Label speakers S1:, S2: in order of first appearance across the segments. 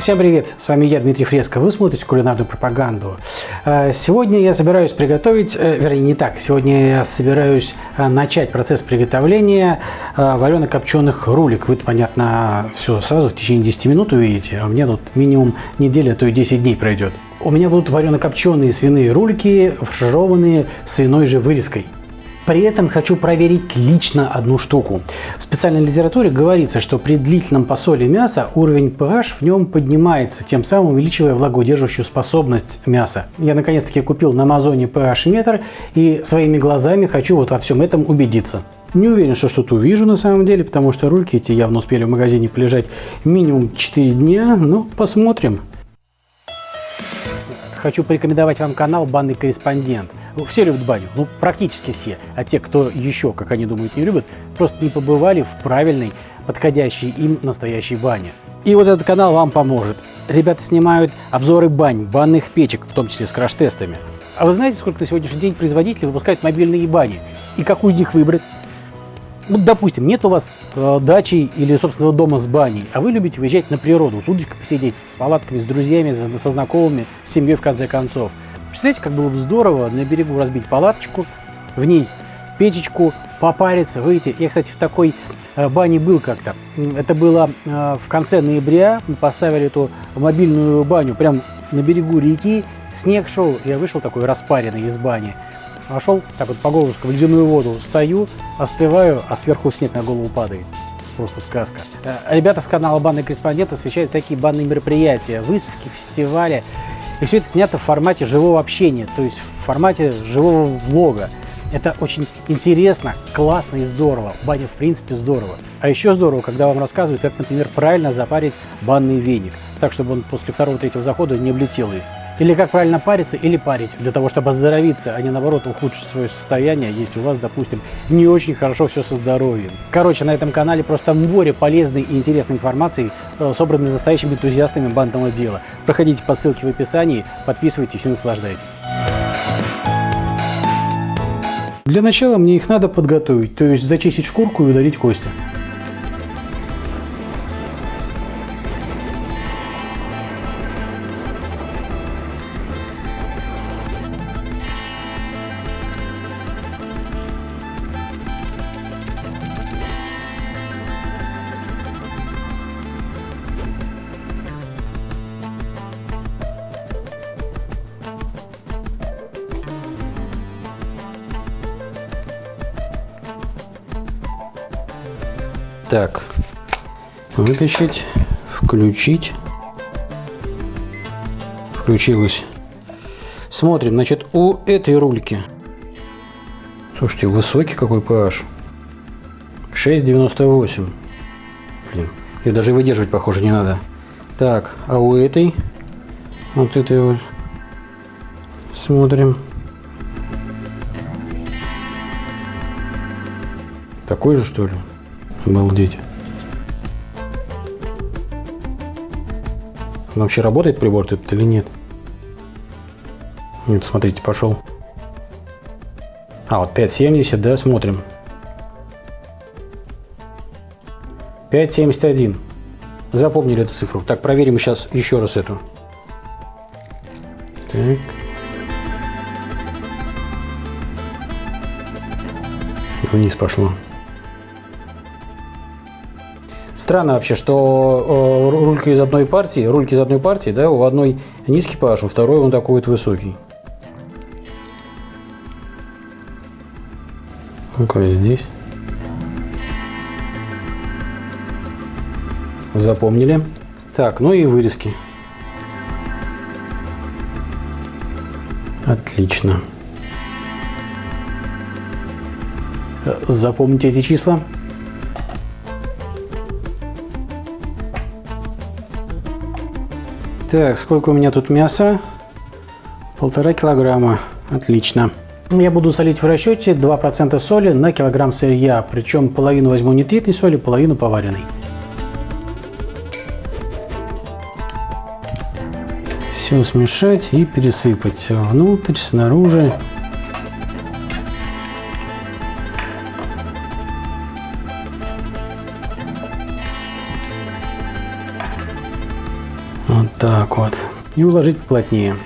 S1: Всем привет! С вами я, Дмитрий Фреско. Вы смотрите кулинарную пропаганду. Э, сегодня я собираюсь приготовить, э, вернее не так, сегодня я собираюсь э, начать процесс приготовления варено-копченых рулик. Вы, понятно, все сразу в течение 10 минут увидите, а мне тут минимум неделя, а то и 10 дней пройдет. У меня будут варено-копченые свиные рулики, фаршированные свиной же вырезкой. При этом хочу проверить лично одну штуку. В специальной литературе говорится, что при длительном посоле мяса уровень pH в нем поднимается, тем самым увеличивая влагоудерживающую способность мяса. Я наконец-таки купил на Амазоне pH метр и своими глазами хочу вот во всем этом убедиться. Не уверен, что что-то увижу на самом деле, потому что рульки эти явно успели в магазине полежать минимум 4 дня, но посмотрим. Хочу порекомендовать вам канал «Банный корреспондент». Ну, все любят баню, ну практически все. А те, кто еще, как они думают, не любят, просто не побывали в правильной, подходящей им настоящей бане. И вот этот канал вам поможет. Ребята снимают обзоры бань, банных печек, в том числе с краш-тестами. А вы знаете, сколько на сегодняшний день производители выпускают мобильные бани? И какую из них выбрать? Вот, допустим, нет у вас э, дачи или собственного дома с баней, а вы любите выезжать на природу, с удочкой посидеть, с палатками, с друзьями, со знакомыми, с семьей в конце концов. Представляете, как было бы здорово на берегу разбить палаточку, в ней печечку, попариться, выйти. Я, кстати, в такой э, бане был как-то. Это было э, в конце ноября. Мы поставили эту мобильную баню прямо на берегу реки. Снег шел, я вышел такой распаренный из бани. Пошел так вот по горлышку в ледяную воду, стою, остываю, а сверху снег на голову падает. Просто сказка. Э, ребята с канала «Банный корреспондент» освещают всякие банные мероприятия, выставки, фестивали. И все это снято в формате живого общения, то есть в формате живого влога. Это очень интересно, классно и здорово. Баня в принципе здорово. А еще здорово, когда вам рассказывают, как, например, правильно запарить банный веник, так, чтобы он после второго-третьего захода не облетел весь. Или как правильно париться или парить, для того, чтобы оздоровиться, а не наоборот ухудшить свое состояние, если у вас, допустим, не очень хорошо все со здоровьем. Короче, на этом канале просто море полезной и интересной информации, э, собранной настоящими энтузиастами банного дела. Проходите по ссылке в описании, подписывайтесь и наслаждайтесь. Для начала мне их надо подготовить, то есть зачистить шкурку и удалить кости. Так, вытащить, включить. Включилось. Смотрим, значит, у этой рульки. Слушайте, высокий какой pH. 6,98. Блин, ее даже выдерживать, похоже, не надо. Так, а у этой, вот этой вот, смотрим. Такой же, что ли? Обалдеть. Вообще работает прибор этот или нет? Нет, смотрите, пошел. А, вот 5,70, да, смотрим. 5,71. Запомнили эту цифру. Так, проверим сейчас еще раз эту. Так. Вниз пошло. Странно вообще, что э, рулька из одной партии, рульки из одной партии, да, у одной низкий pH, у второй он такой вот высокий. Ну-ка, здесь. Запомнили. Так, ну и вырезки. Отлично. Запомните эти числа. Так, сколько у меня тут мяса? Полтора килограмма. Отлично. Я буду солить в расчете 2% соли на килограмм сырья. Причем половину возьму нитритной соли, половину поваренной. Все смешать и пересыпать внутрь, снаружи. Так вот. И уложить плотнее.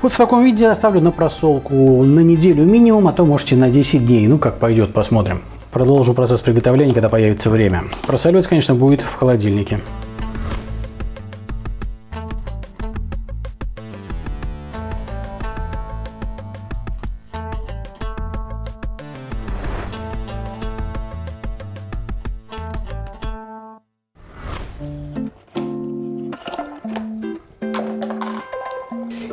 S1: Вот в таком виде оставлю на просолку на неделю минимум, а то можете на 10 дней. Ну, как пойдет, посмотрим. Продолжу процесс приготовления, когда появится время. Просоливать, конечно, будет в холодильнике.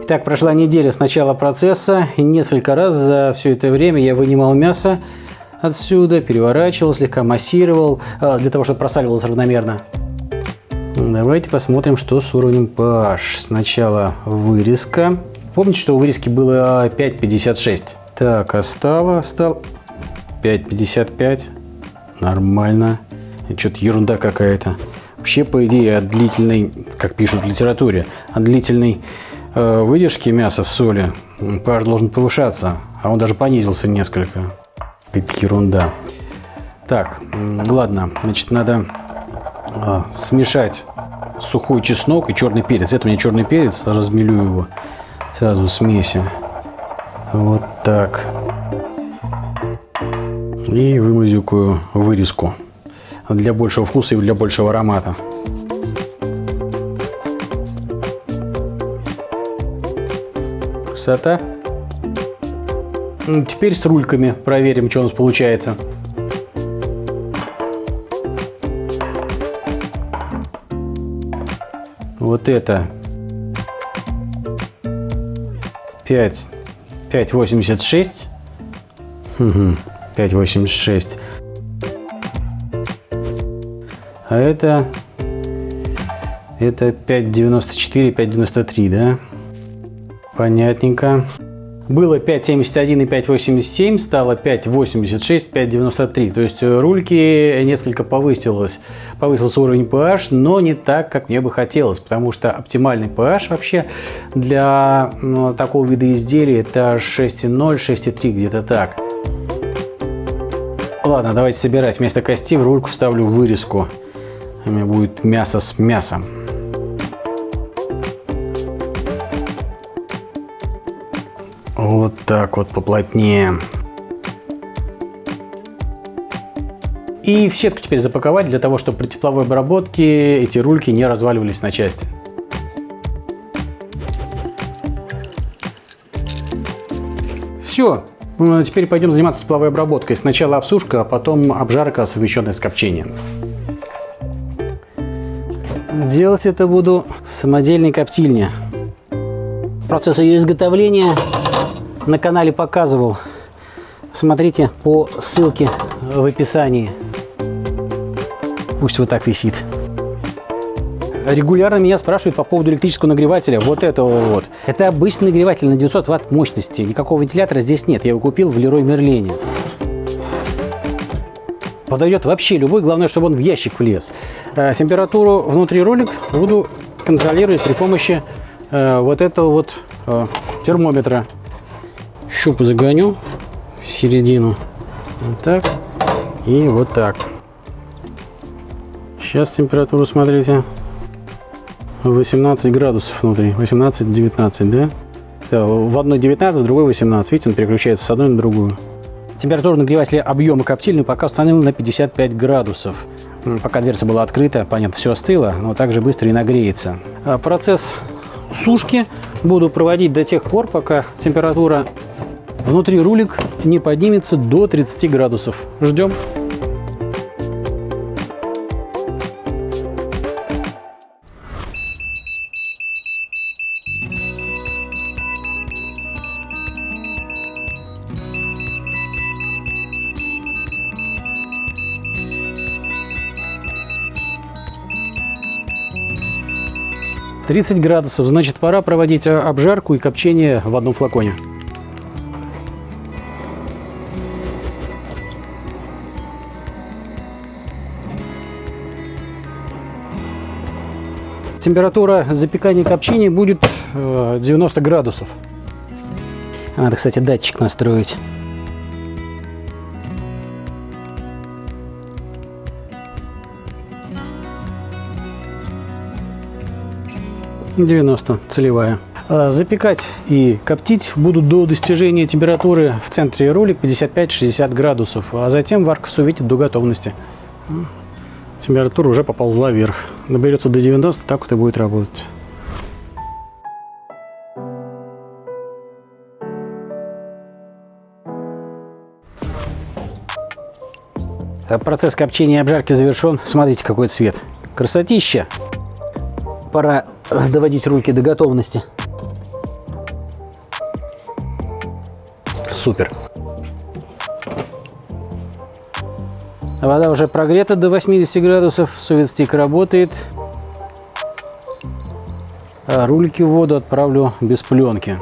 S1: Итак, прошла неделя с начала процесса. И несколько раз за все это время я вынимал мясо отсюда, переворачивал, слегка массировал, а, для того, чтобы просаливалось равномерно. Давайте посмотрим, что с уровнем pH. Сначала вырезка. Помните, что у вырезки было 5,56? Так, а стало, стал 5,55. Нормально. Что-то ерунда какая-то. Вообще, по идее, от длительной, как пишут в литературе, от длительной Э, выдержки мяса в соли pH должен повышаться, а он даже понизился несколько. Какая-то ерунда. Так, ладно, значит, надо а, смешать сухой чеснок и черный перец. Это мне черный перец, размелю его сразу в смеси. Вот так. И вымазюкаю вырезку для большего вкуса и для большего аромата. Красота. Теперь с рульками проверим, что у нас получается. Вот это 5, 5,86. 5,86. А это, это 5,94, 5,93, да? Понятненько. Было 5.71 и 5.87, стало 5.86, 5.93. То есть э, рульки несколько повысилось. Повысился уровень pH, но не так, как мне бы хотелось. Потому что оптимальный pH вообще для ну, такого вида изделий это 6.0, 6.3, где-то так. Ладно, давайте собирать. Вместо кости в рульку вставлю вырезку. У меня будет мясо с мясом. Так вот поплотнее. И в сетку теперь запаковать для того, чтобы при тепловой обработке эти рульки не разваливались на части. Все. Ну, теперь пойдем заниматься тепловой обработкой. Сначала обсушка, а потом обжарка, совмещенная с копчением. Делать это буду в самодельной коптильне. Процесс ее изготовления на канале показывал. Смотрите по ссылке в описании. Пусть вот так висит. Регулярно меня спрашивают по поводу электрического нагревателя, вот этого вот. Это обычный нагреватель на 900 ватт мощности. Никакого вентилятора здесь нет. Я его купил в Лерой Мерлене. Подойдет вообще любой, главное, чтобы он в ящик влез. Э, температуру внутри ролик буду контролировать при помощи э, вот этого вот э, термометра щуп загоню в середину. Вот так. И вот так. Сейчас температуру смотрите. 18 градусов внутри. 18-19, да? В одной 19, в другой 18. Видите, он переключается с одной на другую. Температура нагревателя объема коптильной пока установлена на 55 градусов. Пока дверца была открыта, понятно, все остыло, но также быстро и нагреется. А процесс сушки буду проводить до тех пор, пока температура внутри рулик не поднимется до 30 градусов. Ждем. Тридцать градусов, значит пора проводить обжарку и копчение в одном флаконе. температура запекания и копчения будет 90 э, градусов. Надо, кстати, датчик настроить. 90 целевая. А, запекать и коптить будут до достижения температуры в центре ролик 55-60 градусов, а затем варка сувитит до готовности. Температура уже поползла вверх. Наберется до 90, так вот и будет работать. Процесс копчения и обжарки завершен. Смотрите, какой цвет. Красотища! Пора доводить рульки до готовности. Супер! Вода уже прогрета до 80 градусов, советстик работает. А рулики в воду отправлю без пленки.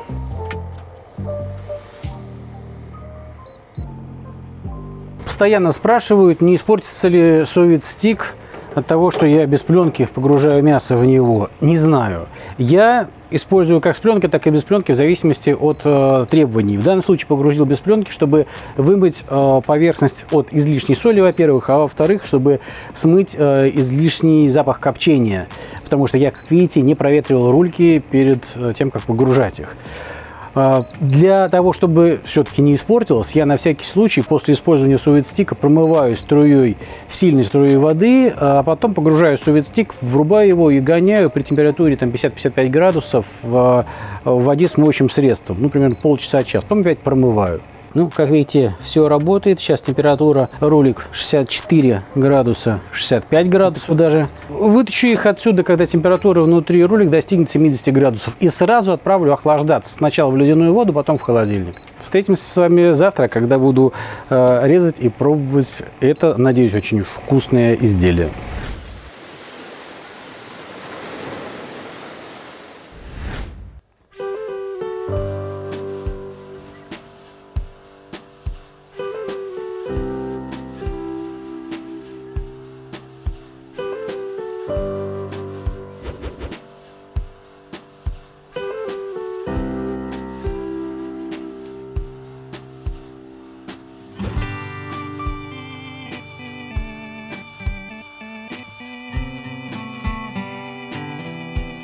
S1: Постоянно спрашивают, не испортится ли совет-стик от того, что я без пленки погружаю мясо в него. Не знаю. Я использую как с пленкой, так и без пленки в зависимости от э, требований. В данном случае погрузил без пленки, чтобы вымыть э, поверхность от излишней соли, во-первых, а во-вторых, чтобы смыть э, излишний запах копчения. Потому что я, как видите, не проветривал рульки перед э, тем, как погружать их. А, для того, чтобы все-таки не испортилось, я на всякий случай после использования суветстика промываю струей, сильной струей воды, а потом погружаю суветстик, врубаю его и гоняю при температуре 50-55 градусов в, в воде с моющим средством, ну, примерно полчаса-час, потом опять промываю. Ну, как видите, все работает. Сейчас температура ролик 64 градуса, 65 градусов даже. Вытащу их отсюда, когда температура внутри ролик достигнет 70 градусов. И сразу отправлю охлаждаться. Сначала в ледяную воду, потом в холодильник. Встретимся с вами завтра, когда буду э, резать и пробовать это, надеюсь, очень вкусное изделие.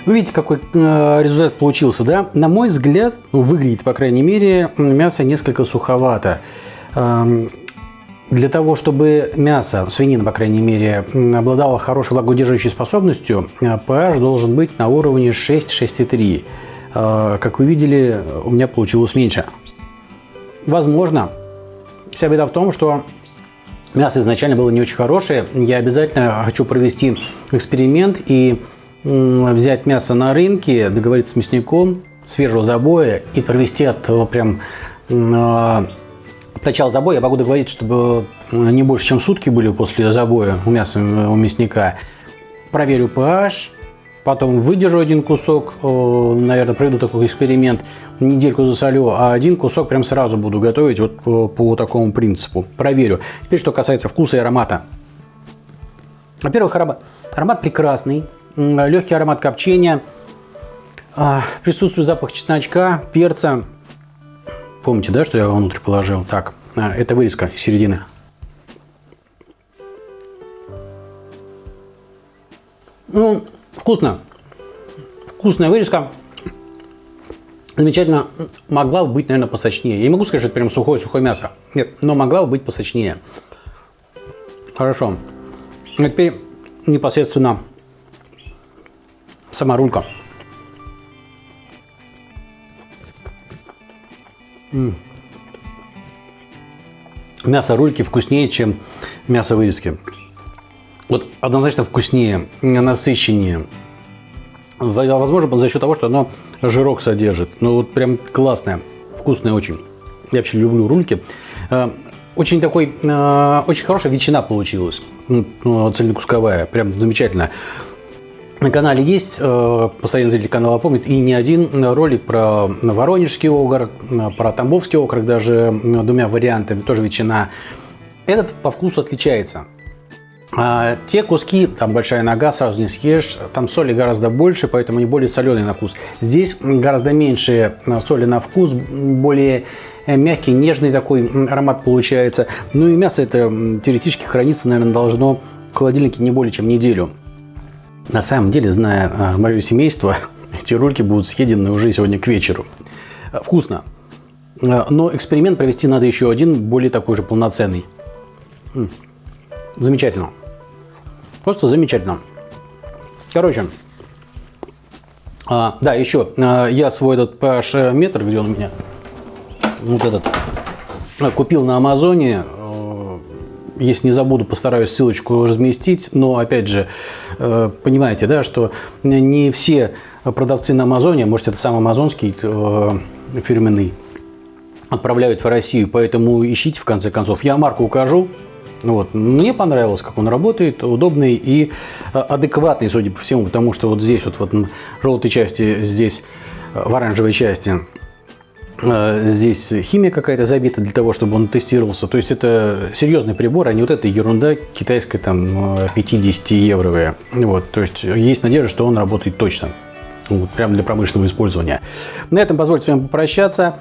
S1: Вы видите, какой э, результат получился, да? На мой взгляд, ну, выглядит, по крайней мере, мясо несколько суховато. Эм, для того, чтобы мясо, свинина, по крайней мере, обладало хорошей влагоудерживающей способностью, pH э, должен быть на уровне 6-6,3. Э, как вы видели, у меня получилось меньше. Возможно, вся беда в том, что мясо изначально было не очень хорошее. Я обязательно хочу провести эксперимент и взять мясо на рынке, договориться с мясником, свежего забоя и провести от прям э, начала забоя. Я могу договориться, чтобы не больше, чем сутки были после забоя у мяса у мясника. Проверю pH, потом выдержу один кусок, наверное, проведу такой эксперимент, недельку засолю, а один кусок прям сразу буду готовить вот по, по такому принципу. Проверю. Теперь, что касается вкуса и аромата. Во-первых, аромат, аромат прекрасный, легкий аромат копчения, а, присутствует запах чесночка, перца. Помните, да, что я внутрь положил? Так, а, это вырезка из середины. Ну, вкусно. Вкусная вырезка. Замечательно. Могла бы быть, наверное, посочнее. Я не могу сказать, что это прям сухое-сухое мясо. Нет, но могла бы быть посочнее. Хорошо. А теперь непосредственно сама рулька. М -м. Мясо рульки вкуснее, чем мясо вырезки. Вот однозначно вкуснее, насыщеннее. Возможно, за счет того, что оно жирок содержит. Ну вот прям классное, вкусное очень. Я вообще люблю рульки. Э, очень такой, э, очень хорошая ветчина получилась. Ну, цельнокусковая, прям замечательная. На канале есть, э, постоянно зритель канала помнит, и не один ролик про Воронежский округ, про Тамбовский округ, даже двумя вариантами, тоже ветчина. Этот по вкусу отличается. А те куски, там большая нога, сразу не съешь, там соли гораздо больше, поэтому они более соленые на вкус. Здесь гораздо меньше соли на вкус, более мягкий, нежный такой аромат получается. Ну и мясо это теоретически хранится, наверное, должно в холодильнике не более чем неделю. На самом деле, зная а, мое семейство, эти ролики будут съедены уже сегодня к вечеру. Вкусно. Э, но эксперимент провести надо еще один, более такой же полноценный. Замечательно. Просто замечательно. Короче, а, да, еще я свой этот PH метр, где он у меня, вот этот, купил на Амазоне если не забуду, постараюсь ссылочку разместить. Но, опять же, э, понимаете, да, что не все продавцы на Амазоне, может, это сам амазонский э, фирменный, отправляют в Россию. Поэтому ищите, в конце концов. Я марку укажу. Вот. Мне понравилось, как он работает, удобный и э, адекватный, судя по всему, потому что вот здесь вот, вот в желтой части, здесь в оранжевой части здесь химия какая-то забита для того, чтобы он тестировался. То есть это серьезный прибор, а не вот эта ерунда китайская там 50-евровая. Э, вот, то есть есть надежда, что он работает точно. Вот, прямо для промышленного использования. На этом позвольте с вами попрощаться.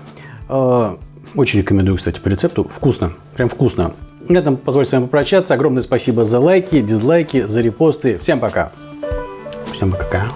S1: Э, очень рекомендую, кстати, по рецепту. Вкусно, прям вкусно. На этом позвольте с вами попрощаться. Огромное спасибо за лайки, дизлайки, за репосты. Всем пока. Всем пока.